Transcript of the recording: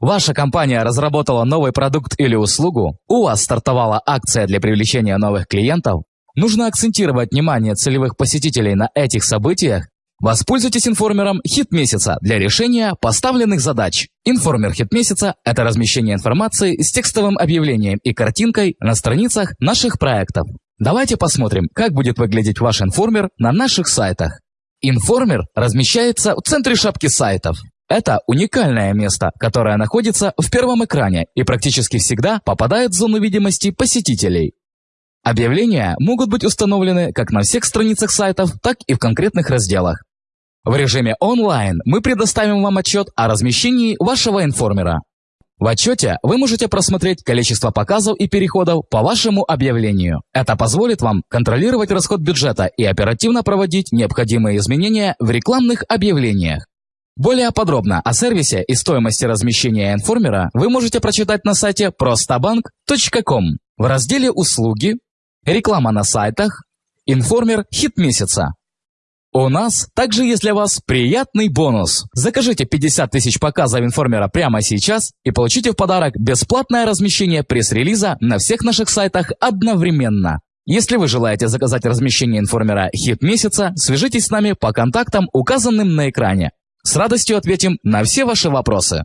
Ваша компания разработала новый продукт или услугу, у вас стартовала акция для привлечения новых клиентов, нужно акцентировать внимание целевых посетителей на этих событиях, Воспользуйтесь информером «Хит месяца» для решения поставленных задач. Информер «Хит месяца» — это размещение информации с текстовым объявлением и картинкой на страницах наших проектов. Давайте посмотрим, как будет выглядеть ваш информер на наших сайтах. Информер размещается в центре шапки сайтов. Это уникальное место, которое находится в первом экране и практически всегда попадает в зону видимости посетителей. Объявления могут быть установлены как на всех страницах сайтов, так и в конкретных разделах. В режиме онлайн мы предоставим вам отчет о размещении вашего информера. В отчете вы можете просмотреть количество показов и переходов по вашему объявлению. Это позволит вам контролировать расход бюджета и оперативно проводить необходимые изменения в рекламных объявлениях. Более подробно о сервисе и стоимости размещения информера вы можете прочитать на сайте prostabank.com в разделе «Услуги», «Реклама на сайтах», «Информер. Хит месяца». У нас также есть для вас приятный бонус. Закажите 50 тысяч показов информера прямо сейчас и получите в подарок бесплатное размещение пресс-релиза на всех наших сайтах одновременно. Если вы желаете заказать размещение информера «Хит месяца», свяжитесь с нами по контактам, указанным на экране. С радостью ответим на все ваши вопросы.